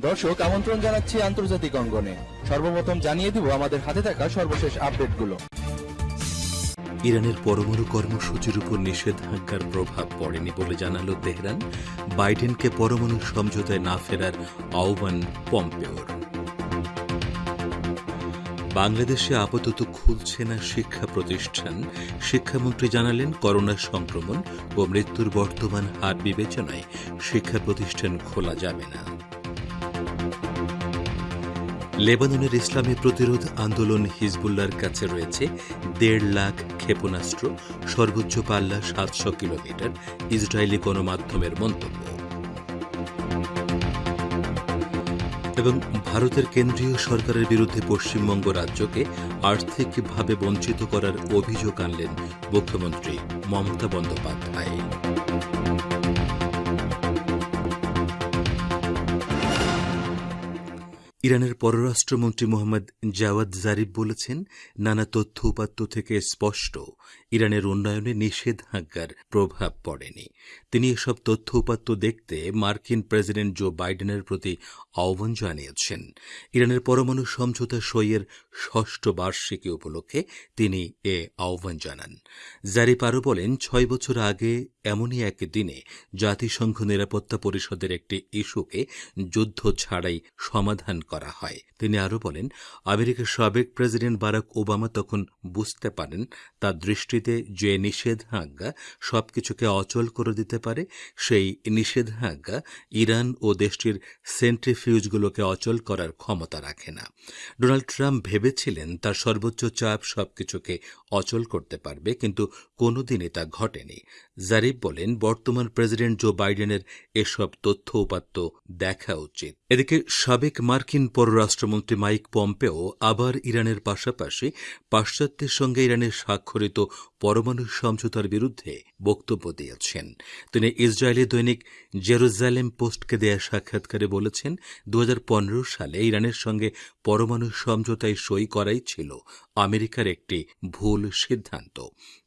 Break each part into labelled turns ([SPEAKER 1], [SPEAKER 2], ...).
[SPEAKER 1] দর্শক, আমন্ত্রণ জানাচ্ছি আন্তর্জাতিক অঙ্গনে। সর্বপ্রথম জানিয়ে দিব আমাদের হাতে থাকা সর্বশেষ আপডেটগুলো।
[SPEAKER 2] ইরানের পরমাণু কর্মসূচির উপর নিষেধাজ্ঞার প্রভাব পড়েনি বলে জানালো তেহরান। বাইডেনকে পরমাণু সমঝোতায় না ফেরার আহ্বান পম্পেওর। বাংলাদেশে আপাতত খুলছে না শিক্ষা প্রতিষ্ঠান। শিক্ষামন্ত্রী জানালেন, করোনা সংক্রমণ ও মৃত্যুর বর্তমান হার বিবেচনায় শিক্ষা প্রতিষ্ঠান খোলা যাবে না। লেবাননের ইসলামী প্রতিরোধ আন্দোলন হিজবুল্লার কাছে রয়েছে। দেড় লাখ ক্ষেপণাস্ত্র, সর্বোচ্চ পাল্লা সাতশো কিলোমিটার, ইসরায়েলি গণমাধ্যমের মন্তব্য। এবং ভারতের কেন্দ্রীয় সরকারের বিরুদ্ধে পশ্চিমবঙ্গ রাজ্যকে আর্থিকভাবে বঞ্চিত করার অভিযোগ আনলেন মুখ্যমন্ত্রী মমতা বন্দ্যোপাধ্যায়। ইরানের পররাষ্ট্রমন্ত্রী মোহাম্মদ জাওয়াদ জারিফ বলেছেন, নানা তথ্য উপাত্ত থেকে স্পষ্ট ইরানের উন্নয়নে নিষেধাজ্ঞার প্রভাব পড়েনি। তিনি এসব তথ্য উপাত্ত দেখতে মার্কিন প্রেসিডেন্ট জো বাইডেনের প্রতি আহ্বান জানিয়েছেন। ইরানের পরমাণু সমঝোতা সইয়ের ষষ্ঠ বার্ষিকী উপলক্ষে তিনি এ আহ্বান জানান। জারিফ আরও বলেন, ছয় বছর আগে এমনই এক দিনে জাতিসংঘ নিরাপত্তা পরিষদের একটি ইস্যুকে যুদ্ধ ছাড়াই সমাধান করা হয়। তিনি আরও বলেন, আমেরিকার সাবেক প্রেসিডেন্ট বারাক ওবামা তখন বুঝতে পারেন, তার দৃষ্টিতে যে নিষেধাজ্ঞা সবকিছুকে অচল করে দিতে পারে, সেই নিষেধাজ্ঞা ইরান ও দেশটির সেন্ট্রিফিউজগুলোকে অচল করার ক্ষমতা রাখে না। ডোনাল্ড ট্রাম্প ভেবেছিলেন তার সর্বোচ্চ চাপ সবকিছুকে অচল করতে পারবে, কিন্তু কোনোদিনই তা ঘটেনি। জারিফ বলেন, বর্তমান প্রেসিডেন্ট জো বাইডেনের এসব তথ্য উপাত্ত দেখা উচিত। এদিকে সাবেক মার্কিন পররাষ্ট্রমন্ত্রী মাইক পম্পেও আবার ইরানের পাশাপাশি পাশ্চাত্যের সঙ্গে ইরানের স্বাক্ষরিত পরমাণু সমঝোতার বিরুদ্ধে বক্তব্য দিয়েছেন। তিনি ইসরায়েলি দৈনিক জেরুজালেম পোস্টকে দেয়া সাক্ষাৎকারে বলেছেন দু হাজার পনেরো সালে ইরানের সঙ্গে পরমাণু সমঝোতায় সই করাই ছিল আমেরিকার একটি ভুল সিদ্ধান্ত।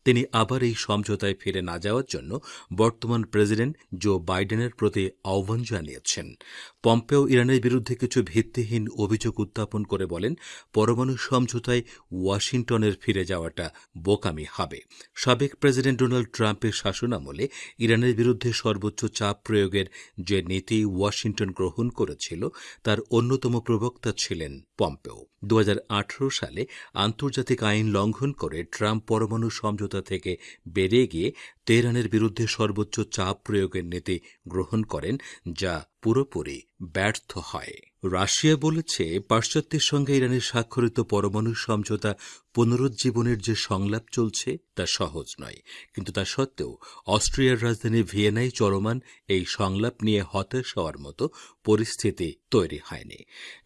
[SPEAKER 2] তিনি আবার এই সমঝোতায় ফিরে না যাওয়ার জন্য বর্তমান প্রেসিডেন্ট জো বাইডেনের প্রতি আহ্বান জানিয়েছেন। পম্পেও ইরানের বিরুদ্ধে কিছু ভিত্তিহীন অভিযোগ উত্থাপন করে বলেন, পরমাণু সমঝোতায় ওয়াশিংটনের ফিরে যাওয়াটা বোকামি হবে। সাবেক প্রেসিডেন্ট ডোনাল্ড ট্রাম্পের শাসনামলে ইরানের বিরুদ্ধে সর্বোচ্চ চাপ প্রয়োগের যে নীতি ওয়াশিংটন গ্রহণ করেছিল, তার অন্যতম প্রবক্তা ছিলেন পম্পেও। দু হাজার আঠারো সালে আন্তর্জাতিক আইন লঙ্ঘন করে ট্রাম্প পরমাণু সমঝোতা থেকে বেরিয়ে গিয়ে তেহরানের বিরুদ্ধে সর্বোচ্চ চাপ প্রয়োগের নীতি গ্রহণ করেন, যা পুরোপুরি ব্যর্থ হয়। রাশিয়া বলেছে, পাশ্চাত্যের সঙ্গে ইরানের স্বাক্ষরিত পরমাণু সমঝোতা পুনরুজ্জীবনের যে সংলাপ চলছে তা সহজ নয়। কিন্তু তা সত্ত্বেও, অস্ট্রিয়ার রাজধানী ভিয়েনায় চলমান এই সংলাপ নিয়ে হতাশ হওয়ার মতো পরিস্থিতি তৈরি হয়নি।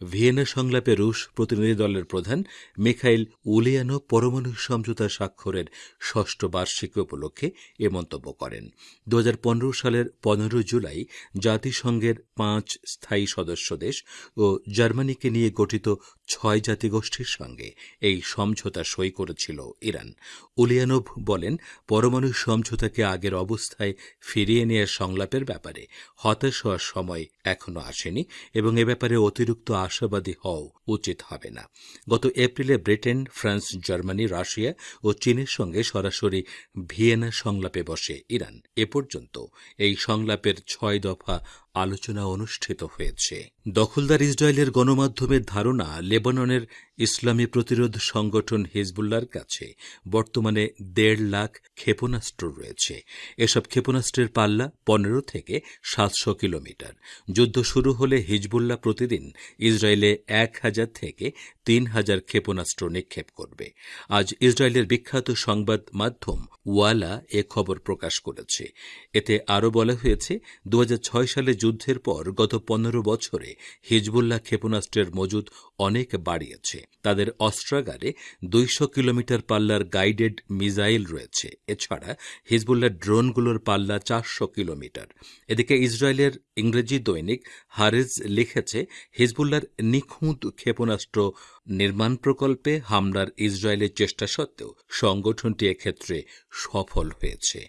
[SPEAKER 2] ভিয়েনা সংলাপে রুশ প্রতিনিধি দলের প্রধান মিখাইল উলিয়ানো পরমাণু সমঝোতা স্বাক্ষরের ষষ্ঠ বার্ষিকী উপলক্ষে এ মন্তব্য করেন। দু হাজার পনেরো সালের পনেরো জুলাই জাতিসংঘের পাঁচ স্থায়ী সদস্য দেশ ও জার্মানিকে নিয়ে গঠিত ছয় জাতিগোষ্ঠীর সঙ্গে এই সমঝোতা সই করেছিল ইরান। উলিয়ানোভ বলেন, পরমাণু সমঝোতাকে আগের অবস্থায় ফিরিয়ে নেওয়ার সংলাপের ব্যাপারে হতাশ হওয়ার সময় এখনও আসেনি এবং এ ব্যাপারে অতিরিক্ত আশাবাদী হওয়া উচিত হবে না। গত এপ্রিলে ব্রিটেন, ফ্রান্স, জার্মানি, রাশিয়া ও চীনের সঙ্গে সরাসরি ভিয়েনা সংলাপে বসে ইরান। এ পর্যন্ত এই সংলাপের ছয় দফা আলোচনা অনুষ্ঠিত হয়েছে। দখলদার ইসরায়েলের গণমাধ্যমের ধারণা লেবাননের ইসলামী প্রতিরোধ সংগঠন হিজবুল্লার কাছে বর্তমানে দেড় লাখ ক্ষেপণাস্ত্র রয়েছে। এসব ক্ষেপণাস্ত্রের পাল্লা পনেরো থেকে সাতশো কিলোমিটার। যুদ্ধ শুরু হলে হিজবুল্লাহ প্রতিদিন ইসরায়েলে এক হাজার থেকে তিন হাজার ক্ষেপণাস্ত্র নিক্ষেপ করবে। আজ ইসরায়েলের বিখ্যাত সংবাদ মাধ্যম ওয়ালা এ খবর প্রকাশ করেছে। এতে আরও বলা হয়েছে দু হাজার ছয় সালে যুদ্ধের পর গত পনেরো বছরে হিজবুল্লাহ ক্ষেপণাস্ত্রের মজুদ অনেক বাড়িয়েছে। তাদের অস্ত্রাগারে দুইশো কিলোমিটার পাল্লার গাইডেড মিসাইল রয়েছে। এছাড়া হিজবুল্লাহ ড্রোনগুলোর পাল্লা চারশো কিলোমিটার। এদিকে ইসরায়েলের ইংরেজি দৈনিক হারেজ লিখেছে হিজবুল্লার নিখুঁত ক্ষেপণাস্ত্র নির্মাণ প্রকল্পে হামলার ইসরায়েলের চেষ্টা সত্ত্বেও সংগঠনটি এক্ষেত্রে সফল হয়েছে।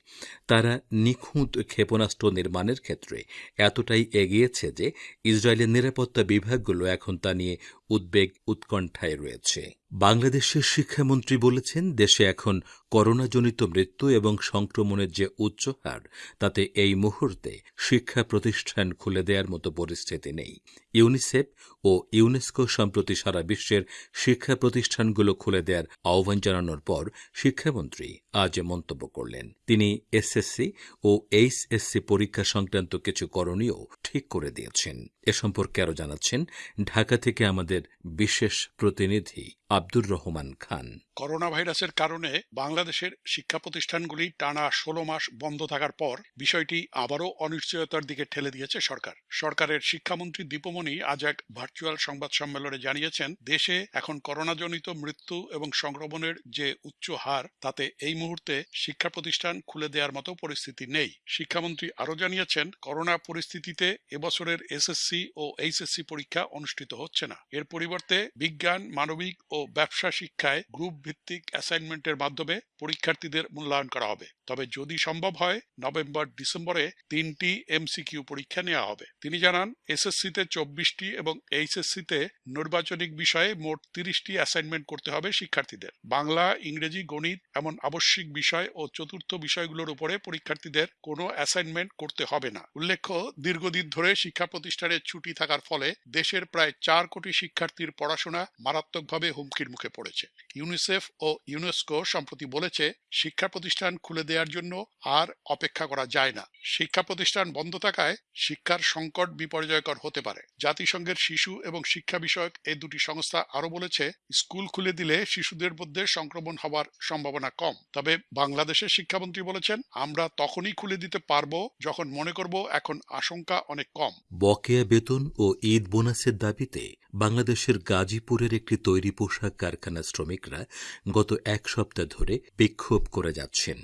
[SPEAKER 2] তারা নিখুঁত ক্ষেপণাস্ত্র নির্মাণের ক্ষেত্রে এতটাই এগিয়েছে যে ইসরায়েলের নিরাপত্তা বিভাগগুলো এখন তা নিয়ে উদ্বেগ উৎকণ্ঠায় রয়েছে। বাংলাদেশের শিক্ষামন্ত্রী বলেছেন, দেশে এখন করোনাজনিত মৃত্যু এবং সংক্রমণের যে উচ্চ হার, তাতে এই মুহূর্তে শিক্ষা প্রতিষ্ঠান খুলে দেওয়ার মতো পরিস্থিতি নেই। ইউনিসেফ ও ইউনেস্কো সম্প্রতি সারা বিশ্বের শিক্ষা প্রতিষ্ঠানগুলো খুলে দেওয়ার আহ্বান জানানোর পর শিক্ষামন্ত্রী আজ মন্তব্য করলেন। তিনি এসএসসি ও এইচএসসি পরীক্ষা সংক্রান্ত কিছু করণীয় ঠিক করে দিয়েছেন। এ সম্পর্কে আরও জানাচ্ছেন, ঢাকা থেকে আমাদের বিশেষ প্রতিনিধি আব্দুর রহমান খান।
[SPEAKER 3] করোনা ভাইরাসের কারণে বাংলাদেশের শিক্ষা প্রতিষ্ঠানগুলি টানা ষোলো মাস বন্ধ থাকার পর বিষয়টি আবারও অনিশ্চয়তার দিকে ঠেলে দিয়েছে সরকার। সরকারের শিক্ষামন্ত্রী দীপমণি আজ এক ভার্চুয়াল সংবাদ সম্মেলনে জানিয়েছেন, দেশে এখন করোনাজনিত মৃত্যু এবং সংক্রমণের যে উচ্চ হার, তাতে এই মুহূর্তে শিক্ষা প্রতিষ্ঠান খুলে দেওয়ার মতো পরিস্থিতি নেই। শিক্ষামন্ত্রী আরও জানিয়েছেন, করোনা পরিস্থিতিতে এবছরের এসএসসি ও এইচএসসি পরীক্ষা অনুষ্ঠিত হচ্ছে না। এর পরিবর্তে বিজ্ঞান, মানবিক ও ব্যবসা শিক্ষায় গ্রুপ ভিত্তিক অ্যাসাইনমেন্টের মাধ্যমে পরীক্ষার্থীদের মূল্যায়ন করা হবে। তবে যদি সম্ভব হয়, নভেম্বর ডিসেম্বরে তিনটি এমসিকিউ পরীক্ষা নেওয়া হবে। তিনি জানান, এসএসসিতে চব্বিশটি এবং এইচএসসিতে নির্বাচনিক বিষয়ে মোট তিরিশটি অ্যাসাইনমেন্ট করতে হবে শিক্ষার্থীদের। বাংলা, ইংরেজি, গণিত এমন আবশ্যিক বিষয় ও চতুর্থ বিষয়গুলোর উপরে পরীক্ষার্থীদের কোনো অ্যাসাইনমেন্ট করতে হবে না। উল্লেখ্য, দীর্ঘদিন ধরে শিক্ষা প্রতিষ্ঠানে ছুটি থাকার ফলে দেশের প্রায় চার কোটি শিক্ষার্থীর পড়াশোনা মারাত্মকভাবে হুমকির মুখে পড়েছে। ইউনিসেফ ও ইউনেস্কো সম্প্রতি বলেছে, শিক্ষা প্রতিষ্ঠান খুলে দেওয়ার জন্য আর অপেক্ষা করা যায় না। শিক্ষা প্রতিষ্ঠান বন্ধ থাকায় শিক্ষার সংকট বিপর্যয়কর হতে পারে। জাতিসংঘের শিশু এবং শিক্ষা বিষয়ক এই দুটি সংস্থা আরও বলেছে, স্কুল খুলে দিলে শিশুদের মধ্যে সংক্রমণ হওয়ার সম্ভাবনা কম। তবে বাংলাদেশের শিক্ষামন্ত্রী বলেছেন, আমরা তখনই খুলে দিতে পারব যখন মনে করব এখন আশঙ্কা অনেক কম।
[SPEAKER 2] বকেয়া বেতন ও ঈদ বোনাসের দাবিতে বাংলাদেশের গাজীপুরের একটি তৈরি পোশাক কারখানার শ্রমিকরা গত এক সপ্তাহ ধরে বিক্ষোভ করে যাচ্ছেন।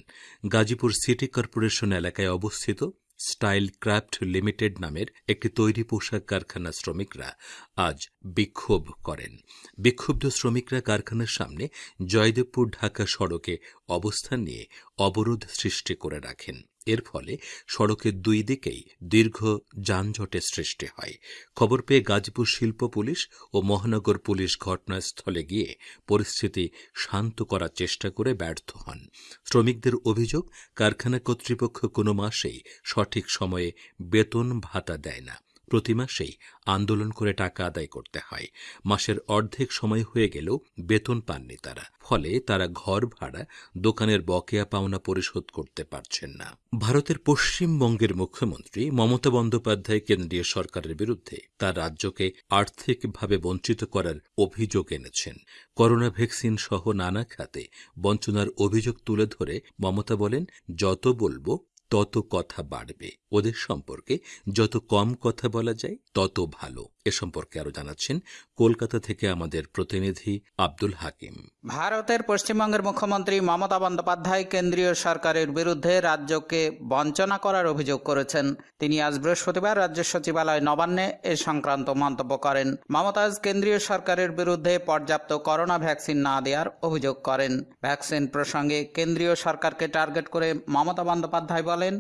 [SPEAKER 2] গাজীপুর সিটি কর্পোরেশন এলাকায় অবস্থিত স্টাইল ক্রাফট লিমিটেড নামের একটি তৈরি পোশাক কারখানার শ্রমিকরা আজ বিক্ষোভ করেন। বিক্ষুব্ধ শ্রমিকরা কারখানার সামনে জয়দেবপুর ঢাকা সড়কে অবস্থান নিয়ে অবরোধ সৃষ্টি করে রাখেন। এর ফলে সড়কের দুই দিকেই দীর্ঘ যানজটের সৃষ্টি হয়। খবর পেয়ে গাজীপুর শিল্প পুলিশ ও মহানগর পুলিশ ঘটনাস্থলে গিয়ে পরিস্থিতি শান্ত করার চেষ্টা করে ব্যর্থ হন। শ্রমিকদের অভিযোগ, কারখানা কর্তৃপক্ষ কোনো মাসেই সঠিক সময়ে বেতন ভাতা দেয় না। প্রতি মাসেই আন্দোলন করে টাকা আদায় করতে হয়। মাসের অর্ধেক সময় হয়ে গেলেও বেতন পাননি তারা। ফলে তারা ঘর ভাড়া, দোকানের বকেয়া পাওনা পরিশোধ করতে পারছেন না। ভারতের পশ্চিমবঙ্গের মুখ্যমন্ত্রী মমতা বন্দ্যোপাধ্যায় কেন্দ্রীয় সরকারের বিরুদ্ধে তার রাজ্যকে আর্থিকভাবে বঞ্চিত করার অভিযোগ এনেছেন। করোনা ভ্যাকসিন সহ নানা খাতে বঞ্চনার অভিযোগ তুলে ধরে মমতা বলেন, যত বলব তত কথা বাড়বে। ওদের সম্পর্কে যত কম কথা বলা যায়, তত ভালো। এ সম্পর্কে আরও জানাচ্ছেন কলকাতা থেকে আমাদের প্রতিনিধি আব্দুল হাকিম।
[SPEAKER 4] ভারতের পশ্চিমবঙ্গের মুখ্যমন্ত্রী মমতা বন্দ্যোপাধ্যায় কেন্দ্রীয় সরকারের বিরুদ্ধে রাজ্যকে বঞ্চনা করার অভিযোগ করেছেন। তিনি আজ বৃহস্পতিবার রাজ্য সচিবালয় নবান্নে এ সংক্রান্ত মন্তব্য করেন। মমতা আজ কেন্দ্রীয় সরকারের বিরুদ্ধে পর্যাপ্ত করোনা ভ্যাকসিন না দেওয়ার অভিযোগ করেন। ভ্যাকসিন প্রসঙ্গে কেন্দ্রীয় সরকারকে টার্গেট করে মমতা বন্দ্যোপাধ্যায় বলেন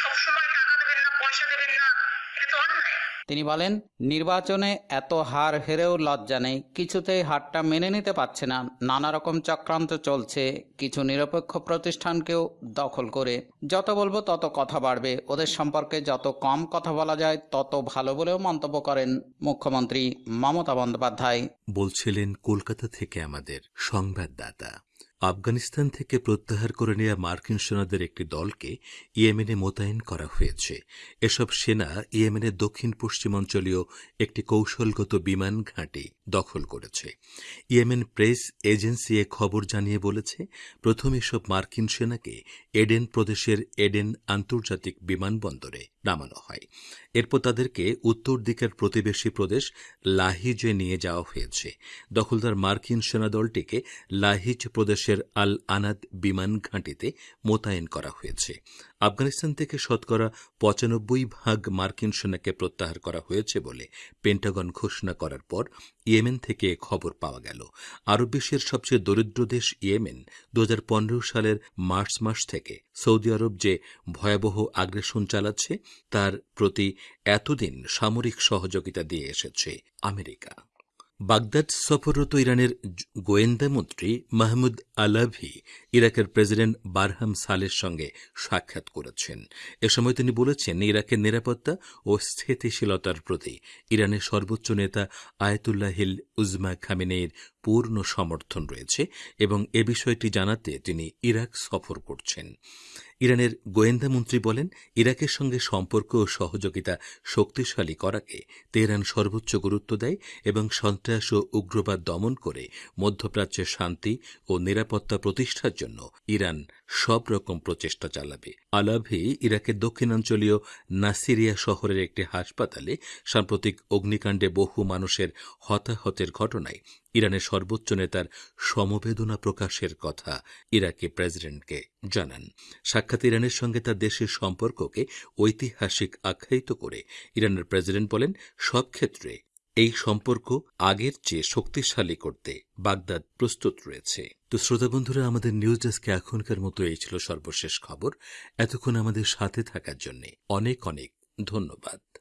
[SPEAKER 5] সবসময় টাকা দেবেন না পয়সা দেবেন না
[SPEAKER 4] তিনি বলেন নির্বাচনে এত হার হেরেও লজ্জা নেই কিছুতেই হারটা মেনে নিতে পারছে না নানা রকম চক্রান্ত চলছে কিছু নিরপেক্ষ প্রতিষ্ঠানকেও দখল করে। যত বলব তত কথা বাড়বে ওদের সম্পর্কে যত কম কথা বলা যায় তত ভালো বলেও মন্তব্য করেন মুখ্যমন্ত্রী মমতা বন্দ্যোপাধ্যায়।
[SPEAKER 2] বলছিলেন কলকাতা থেকে আমাদের সংবাদদাতা। আফগানিস্তান থেকে প্রত্যাহার করে নেওয়া মার্কিন সেনাদের একটি দলকে ইয়েমেনে মোতায়েন করা হয়েছে। এসব সেনা ইয়েমেনের দক্ষিণ পশ্চিমাঞ্চলীয় একটি কৌশলগত বিমান ঘাঁটি দখল করেছে। ইয়েমেন প্রেস এজেন্সি এ খবর জানিয়ে বলেছে, প্রথম এসব মার্কিন সেনাকে এডেন প্রদেশের এডেন আন্তর্জাতিক বিমানবন্দরে নামানো হয়। এরপর তাদেরকে উত্তর দিকের প্রতিবেশী প্রদেশ লাহিজে নিয়ে যাওয়া হয়েছে। দখলদার মার্কিন সেনাদলটিকে লাহিজ প্রদেশের আল আনাদ বিমান ঘাঁটিতে মোতায়েন করা হয়েছে। আফগানিস্তান থেকে শতকরা পঁচানব্বই ভাগ মার্কিন সেনাকে প্রত্যাহার করা হয়েছে বলে পেন্টাগন ঘোষণা করার পর ইয়েমেন থেকে খবর পাওয়া গেল। আরব বিশ্বের সবচেয়ে দরিদ্র দেশ ইয়েমেন দু হাজার পনেরো সালের মার্চ মাস থেকে সৌদি আরব যে ভয়াবহ আগ্রাসন চালাচ্ছে, তার প্রতি এতদিন সামরিক সহযোগিতা দিয়ে এসেছে আমেরিকা। বাগদাদ সফররত ইরানের গোয়েন্দা মন্ত্রী মাহমুদ আলাভি ইরাকের প্রেসিডেন্ট বারহাম সালের সঙ্গে সাক্ষাৎ করেছেন। এ সময় তিনি বলেছেন, ইরাকের নিরাপত্তা ও স্থিতিশীলতার প্রতি ইরানের সর্বোচ্চ নেতা আয়াতুল্লাহিল উজমা খামিনের পূর্ণ সমর্থন রয়েছে এবং এ বিষয়টি জানাতে তিনি ইরাক সফর করছেন। ইরানের গোয়েন্দা মন্ত্রী বলেন, ইরাকের সঙ্গে সম্পর্ক ও সহযোগিতা শক্তিশালী করাকে তেহরান সর্বোচ্চ গুরুত্ব দেয় এবং সন্ত্রাস ও উগ্রবাদ দমন করে মধ্যপ্রাচ্যের শান্তি ও নিরাপত্তা প্রতিষ্ঠার জন্য ইরান সব রকম প্রচেষ্টা চালাবে। আলাভি ইরাকের দক্ষিণাঞ্চলীয় নাসিরিয়া শহরের একটি হাসপাতালে সাম্প্রতিক অগ্নিকাণ্ডে বহু মানুষের হতাহতের ঘটনায় ইরানের সর্বোচ্চ নেতার সমবেদনা প্রকাশের কথা ইরাকি প্রেসিডেন্টকে জানান। সাক্ষাৎ ইরানের সঙ্গে তার দেশের সম্পর্ককে ঐতিহাসিক আখ্যায়িত করে ইরানের প্রেসিডেন্ট বলেন, সব ক্ষেত্রে এই সম্পর্ক আগের চেয়ে শক্তিশালী করতে বাগদাদ প্রস্তুত রয়েছে। তো শ্রোতা বন্ধুরা, আমাদের নিউজ ডেস্কে এখনকার মতো এই ছিল সর্বশেষ খবর। এতক্ষণ আমাদের সাথে থাকার জন্য অনেক অনেক ধন্যবাদ।